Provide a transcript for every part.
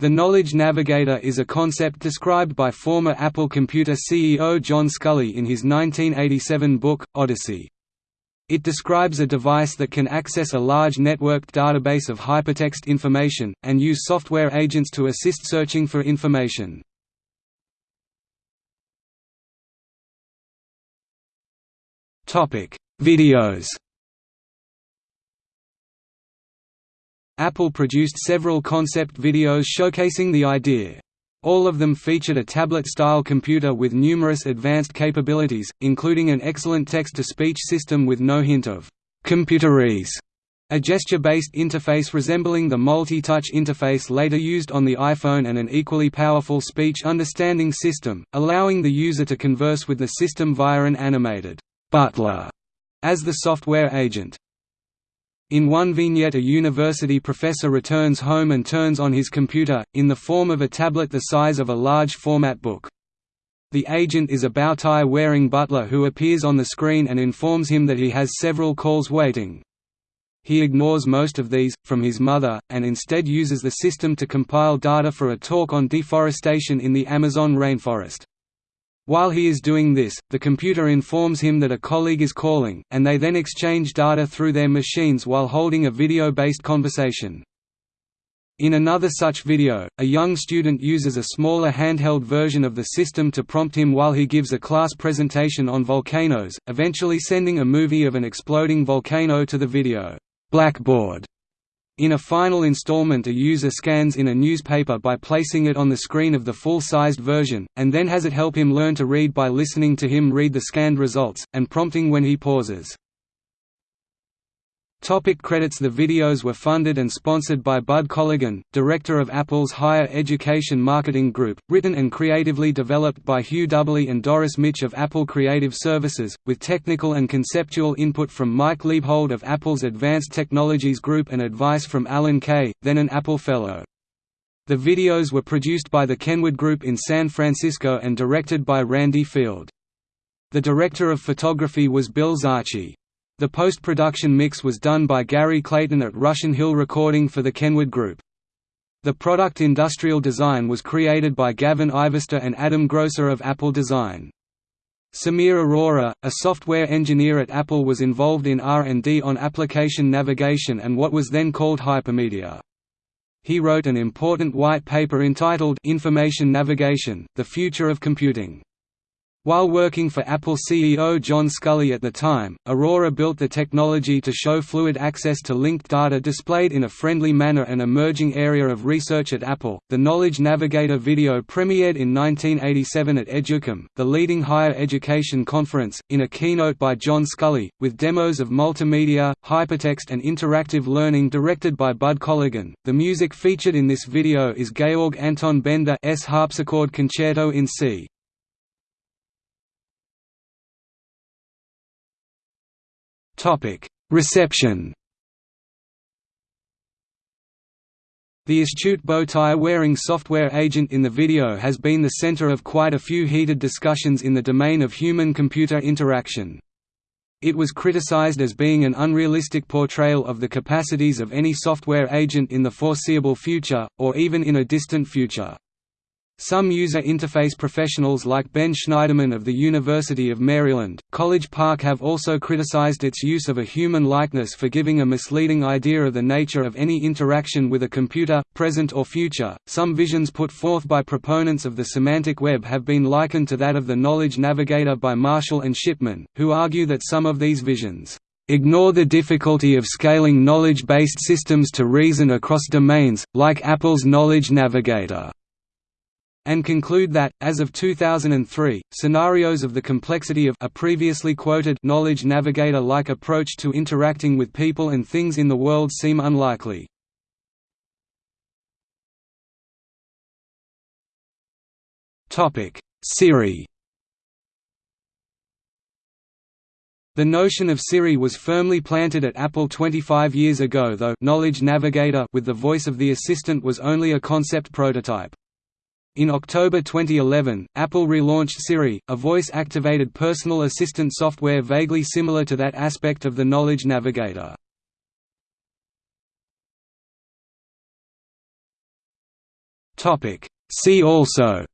The Knowledge Navigator is a concept described by former Apple Computer CEO John Sculley in his 1987 book, Odyssey. It describes a device that can access a large networked database of hypertext information, and use software agents to assist searching for information. Videos Apple produced several concept videos showcasing the idea. All of them featured a tablet-style computer with numerous advanced capabilities, including an excellent text-to-speech system with no hint of «computerese», a gesture-based interface resembling the multi-touch interface later used on the iPhone and an equally powerful speech understanding system, allowing the user to converse with the system via an animated «butler» as the software agent. In one vignette a university professor returns home and turns on his computer, in the form of a tablet the size of a large format book. The agent is a bow-tie-wearing butler who appears on the screen and informs him that he has several calls waiting. He ignores most of these, from his mother, and instead uses the system to compile data for a talk on deforestation in the Amazon rainforest. While he is doing this, the computer informs him that a colleague is calling, and they then exchange data through their machines while holding a video-based conversation. In another such video, a young student uses a smaller handheld version of the system to prompt him while he gives a class presentation on volcanoes, eventually sending a movie of an exploding volcano to the video blackboard. In a final installment a user scans in a newspaper by placing it on the screen of the full-sized version, and then has it help him learn to read by listening to him read the scanned results, and prompting when he pauses. Topic credits The videos were funded and sponsored by Bud Colligan, director of Apple's Higher Education Marketing Group, written and creatively developed by Hugh Dubberly and Doris Mitsch of Apple Creative Services, with technical and conceptual input from Mike Liebhold of Apple's Advanced Technologies Group and advice from Alan Kay, then an Apple Fellow. The videos were produced by the Kenwood Group in San Francisco and directed by Randy Field. The director of photography was Bill Zarchy. The post-production mix was done by Gary Clayton at Russian Hill Recording for the Kenwood Group. The product industrial design was created by Gavin Ivester and Adam Grosser of Apple Design. Samir Arora, a software engineer at Apple was involved in R&D on application navigation and what was then called hypermedia. He wrote an important white paper entitled Information Navigation, The Future of Computing. While working for Apple CEO John Sculley at the time, Arora built the technology to show fluid access to linked data displayed in a friendly manner an emerging area of research at Apple. The Knowledge Navigator video premiered in 1987 at Educom, the leading higher education conference, in a keynote by John Sculley, with demos of multimedia, hypertext and interactive learning directed by Bud Colligan. The music featured in this video is Georg Anton Benda's harpsichord concerto in C. Reception The astute bow-tie-wearing software agent in the video has been the center of quite a few heated discussions in the domain of human-computer interaction. It was criticized as being an unrealistic portrayal of the capacities of any software agent in the foreseeable future, or even in a distant future. Some user interface professionals like Ben Shneiderman of the University of Maryland, College Park have also criticized its use of a human likeness for giving a misleading idea of the nature of any interaction with a computer, present or future. Some visions put forth by proponents of the semantic web have been likened to that of the Knowledge Navigator by Marshall and Shipman, who argue that some of these visions ignore the difficulty of scaling knowledge-based systems to reason across domains, like Apple's Knowledge Navigator and conclude that, as of 2003, scenarios of the complexity of a previously quoted knowledge navigator-like approach to interacting with people and things in the world seem unlikely. Siri The notion of Siri was firmly planted at Apple 25 years ago though Knowledge Navigator with the voice of the assistant was only a concept prototype. In October 2011, Apple relaunched Siri, a voice-activated personal assistant software vaguely similar to that aspect of the Knowledge Navigator. See also.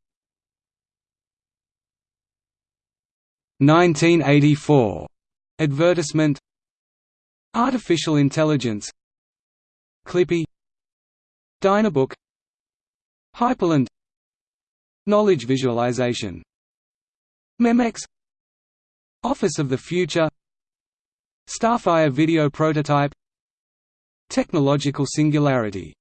1984 advertisement. Artificial intelligence. Clippy. Dynabook. Hyperland Knowledge visualization. Memex. Office of the Future. Starfire video prototype. Technological singularity